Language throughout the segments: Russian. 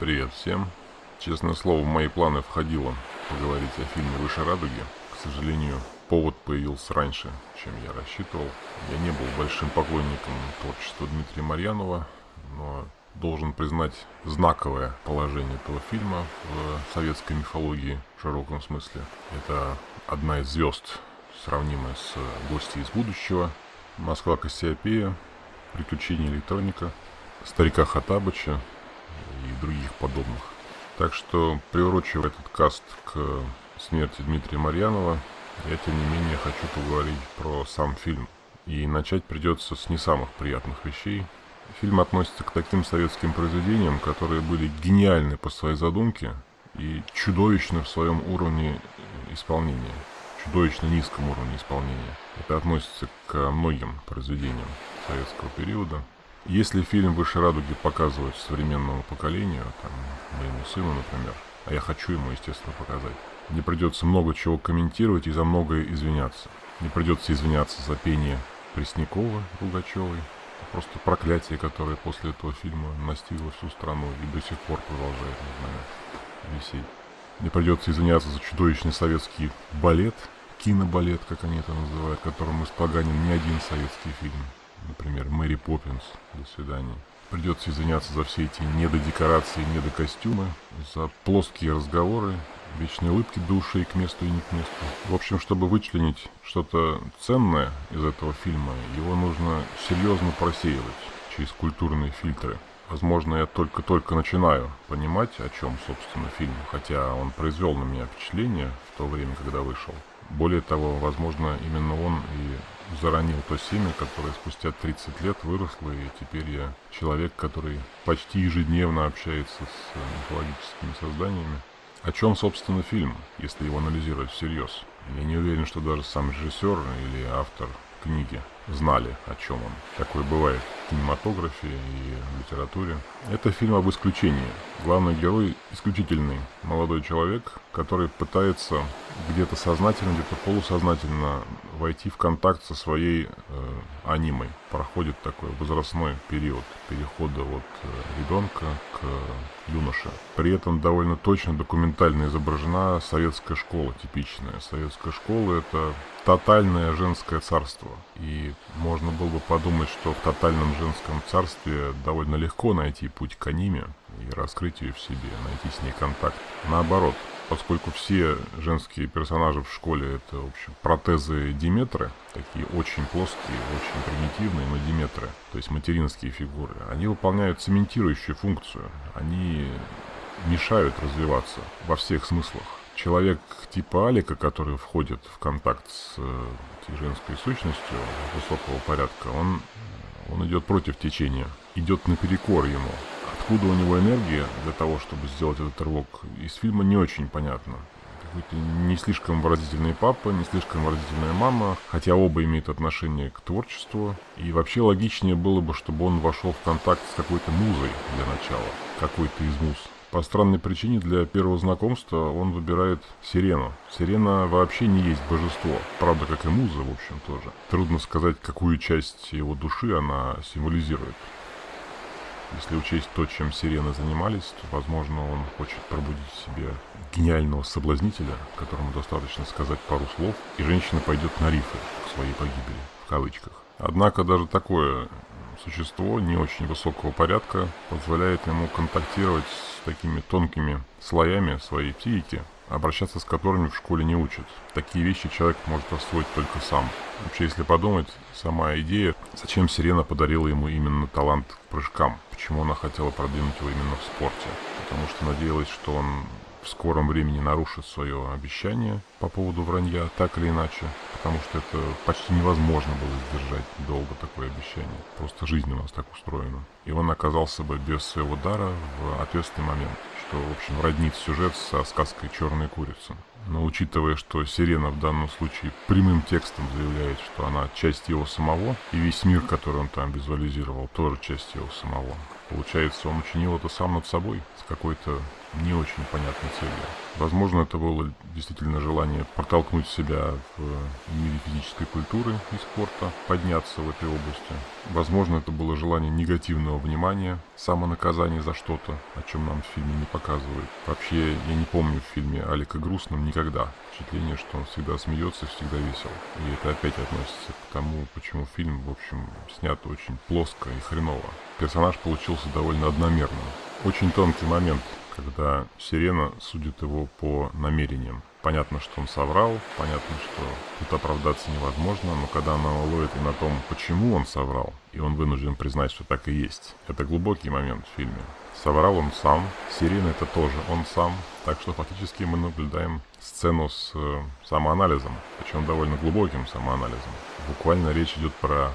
Привет всем. Честное слово, в мои планы входило поговорить о фильме «Выше радуги». К сожалению, повод появился раньше, чем я рассчитывал. Я не был большим поклонником творчества Дмитрия Марьянова, но должен признать знаковое положение этого фильма в советской мифологии в широком смысле. Это одна из звезд, сравнимая с «Гостьей из будущего», «Москва Кассиопея», «Приключения электроника», «Старика Хатабыча», и других подобных. Так что, приурочив этот каст к смерти Дмитрия Марьянова, я, тем не менее, хочу поговорить про сам фильм. И начать придется с не самых приятных вещей. Фильм относится к таким советским произведениям, которые были гениальны по своей задумке и чудовищны в своем уровне исполнения, чудовищно низком уровне исполнения. Это относится к многим произведениям советского периода. Если фильм «Выше радуги» показывают современному поколению, там, моему сыну, например, а я хочу ему, естественно, показать, мне придется много чего комментировать и за многое извиняться. Не придется извиняться за пение Преснякова, Пугачевой, просто проклятие, которое после этого фильма настигло всю страну и до сих пор продолжает, не знаю, висеть. Мне придется извиняться за чудовищный советский балет, кинобалет, как они это называют, которым испоганен не один советский фильм например, Мэри Поппинс, до свидания. Придется извиняться за все эти недодекорации, недокостюмы, за плоские разговоры, вечные улыбки до ушей к месту и не к месту. В общем, чтобы вычленить что-то ценное из этого фильма, его нужно серьезно просеивать через культурные фильтры. Возможно, я только-только начинаю понимать, о чем, собственно, фильм, хотя он произвел на меня впечатление в то время, когда вышел. Более того, возможно, именно он и заронил то семя, которое спустя 30 лет выросло, и теперь я человек, который почти ежедневно общается с мифологическими созданиями. О чем, собственно, фильм, если его анализировать всерьез? Я не уверен, что даже сам режиссер или автор книги знали, о чем он. Такое бывает в кинематографе и в литературе. Это фильм об исключении. Главный герой – исключительный молодой человек, который пытается где-то сознательно, где-то полусознательно войти в контакт со своей э, анимой. Проходит такой возрастной период перехода от э, ребенка к юноше. При этом довольно точно документально изображена советская школа типичная. Советская школа – это тотальное женское царство. И можно было бы подумать, что в тотальном женском царстве довольно легко найти путь к аниме и раскрыть ее в себе, найти с ней контакт. Наоборот, поскольку все женские персонажи в школе это, в общем, протезы Диметры, такие очень плоские, очень примитивные, но Диметры, то есть материнские фигуры, они выполняют цементирующую функцию, они мешают развиваться во всех смыслах человек типа Алика, который входит в контакт с э, женской сущностью высокого порядка, он, он идет против течения, идет наперекор ему. Откуда у него энергия для того, чтобы сделать этот рывок, из фильма не очень понятно. Какой-то не слишком выразительный папа, не слишком выразительная мама, хотя оба имеют отношение к творчеству. И вообще логичнее было бы, чтобы он вошел в контакт с какой-то музой для начала, какой-то из муз. По странной причине для первого знакомства он выбирает Сирену. Сирена вообще не есть божество, правда, как и Муза, в общем, тоже. Трудно сказать, какую часть его души она символизирует. Если учесть то, чем сирены занимались, то, возможно, он хочет пробудить в себе гениального соблазнителя, которому достаточно сказать пару слов, и женщина пойдет на рифы к своей погибели, в кавычках. Однако даже такое существо не очень высокого порядка позволяет ему контактировать с такими тонкими слоями своей психики, обращаться с которыми в школе не учат. Такие вещи человек может освоить только сам. Вообще, если подумать, сама идея, зачем Сирена подарила ему именно талант к прыжкам, почему она хотела продвинуть его именно в спорте. Потому что надеялась, что он в скором времени нарушит свое обещание по поводу вранья, так или иначе, потому что это почти невозможно было сдержать долго такое обещание. Просто жизнь у нас так устроена. И он оказался бы без своего дара в ответственный момент, что, в общем, роднит сюжет со сказкой «Черная курица». Но учитывая, что Сирена в данном случае прямым текстом заявляет, что она часть его самого, и весь мир, который он там визуализировал, тоже часть его самого. Получается, он учинил это сам над собой, с какой-то не очень понятной целью. Возможно, это было действительно желание протолкнуть себя в мире физической культуры и спорта, подняться в этой области. Возможно, это было желание негативного внимания, самонаказания за что-то, о чем нам в фильме не показывают. Вообще, я не помню в фильме Алика грустным никогда. Впечатление, что он всегда смеется, всегда весел. И это опять относится к тому, почему фильм, в общем, снят очень плоско и хреново. Персонаж получился довольно одномерным. Очень тонкий момент, когда Сирена судит его по намерениям. Понятно, что он соврал, понятно, что тут оправдаться невозможно, но когда она ловит и на том, почему он соврал, и он вынужден признать, что так и есть, это глубокий момент в фильме. Соврал он сам, Сирена это тоже он сам, так что фактически мы наблюдаем сцену с э, самоанализом, причем довольно глубоким самоанализом. Буквально речь идет про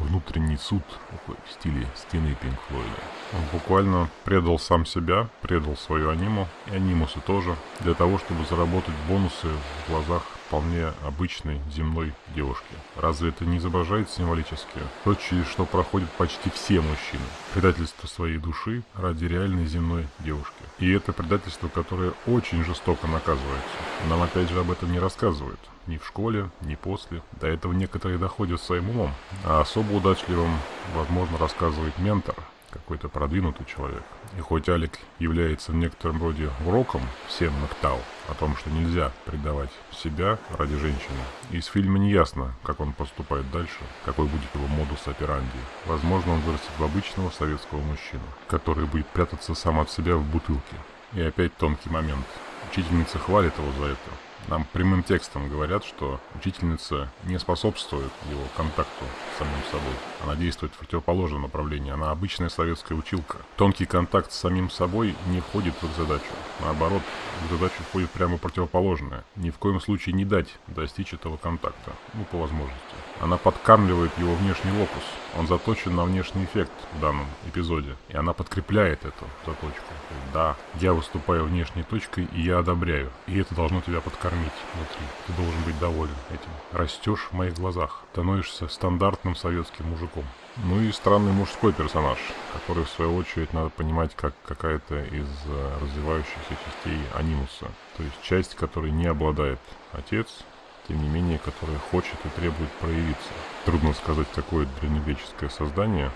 внутренний суд в стиле стены Пинк Флойда. Он буквально предал сам себя, предал свою аниму, и анимусы тоже, для того, чтобы заработать бонусы в глазах вполне обычной земной девушки. Разве это не изображает символически то, через что проходят почти все мужчины? Предательство своей души ради реальной земной девушки. И это предательство, которое очень жестоко наказывается. Нам опять же об этом не рассказывают. Ни в школе, ни после. До этого некоторые доходят своим умом. А особо удачливым, возможно, рассказывает ментор, какой-то продвинутый человек. И хоть Алик является в некотором роде уроком всем Нактау о том, что нельзя предавать себя ради женщины, из фильма не ясно, как он поступает дальше, какой будет его модус операнди. Возможно, он вырастет в обычного советского мужчину, который будет прятаться сам от себя в бутылке. И опять тонкий момент. Учительница хвалит его за это, нам прямым текстом говорят, что учительница не способствует его контакту с самим собой. Она действует в противоположном направлении. Она обычная советская училка. Тонкий контакт с самим собой не входит в их задачу. Наоборот, в задачу входит прямо противоположное. Ни в коем случае не дать достичь этого контакта. Ну, по возможности. Она подкармливает его внешний локус. Он заточен на внешний эффект в данном эпизоде. И она подкрепляет эту заточку. Да, я выступаю внешней точкой, и я одобряю. И это должно тебя подкормить внутри. Ты должен быть доволен этим. Растешь в моих глазах. Становишься стандартным советским мужиком. Ну и странный мужской персонаж, который в свою очередь надо понимать как какая-то из э, развивающихся частей анимуса. То есть часть, которой не обладает отец, тем не менее, которая хочет и требует проявиться. Трудно сказать, какое древнегреческое создание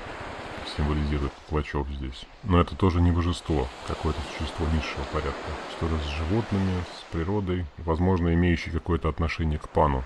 символизирует Клочок здесь. Но это тоже не божество, какое-то существо низшего порядка. Что-то с животными, с природой, возможно, имеющий какое-то отношение к пану.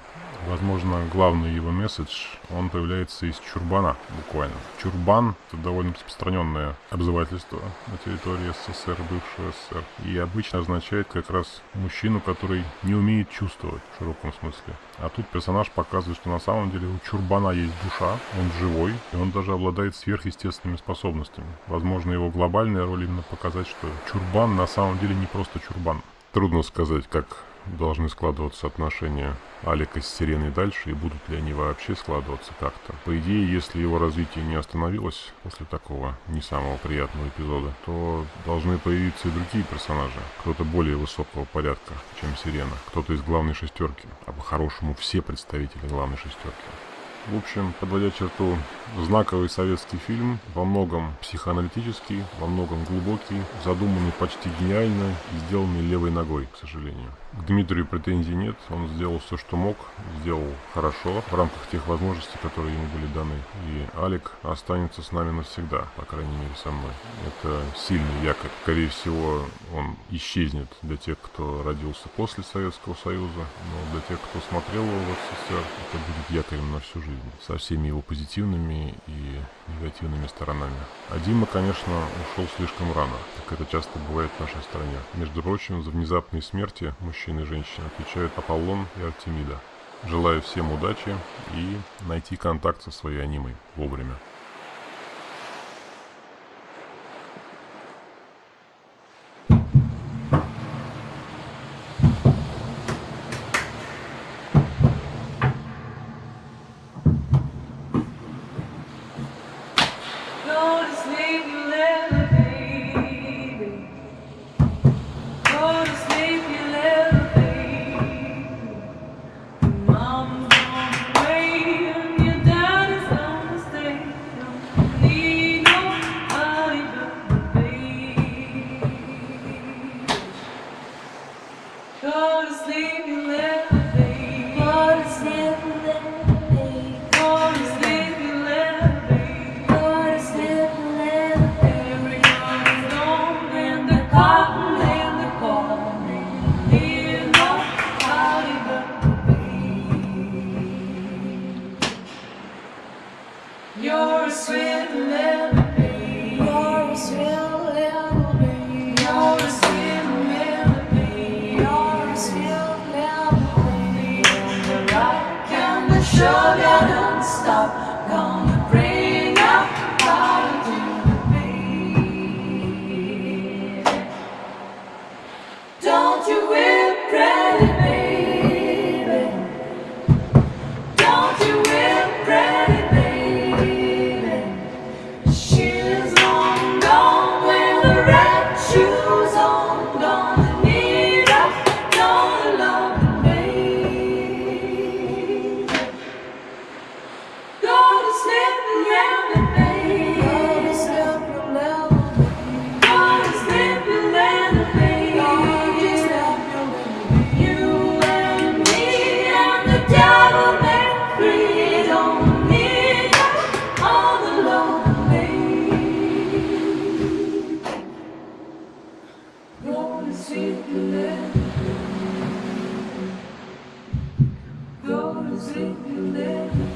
Возможно, главный его месседж, он появляется из чурбана, буквально. Чурбан – это довольно распространенное обзывательство на территории СССР, бывшего СССР. И обычно означает как раз мужчину, который не умеет чувствовать в широком смысле. А тут персонаж показывает, что на самом деле у чурбана есть душа, он живой, и он даже обладает сверхъестественными способностями. Возможно, его глобальная роль именно показать, что чурбан на самом деле не просто чурбан. Трудно сказать, как должны складываться отношения Алика с Сиреной дальше, и будут ли они вообще складываться как-то. По идее, если его развитие не остановилось после такого не самого приятного эпизода, то должны появиться и другие персонажи. Кто-то более высокого порядка, чем Сирена. Кто-то из главной шестерки. А по-хорошему все представители главной шестерки. В общем, подводя черту, знаковый советский фильм, во многом психоаналитический, во многом глубокий, задуманный почти гениально и сделанный левой ногой, к сожалению. К Дмитрию претензий нет, он сделал все, что мог, сделал хорошо в рамках тех возможностей, которые ему были даны. И Алик останется с нами навсегда, по крайней мере со мной. Это сильный якорь. Скорее всего, он исчезнет для тех, кто родился после Советского Союза, но для тех, кто смотрел его в СССР, это будет якорем на всю жизнь, со всеми его позитивными и негативными сторонами. А Дима, конечно, ушел слишком рано, как это часто бывает в нашей стране. Между прочим, за внезапные смерти мужчин и женщин отвечают Аполлон и Артемида. Желаю всем удачи и найти контакт со своей анимой вовремя. You're a sweet little Won't Deus entender.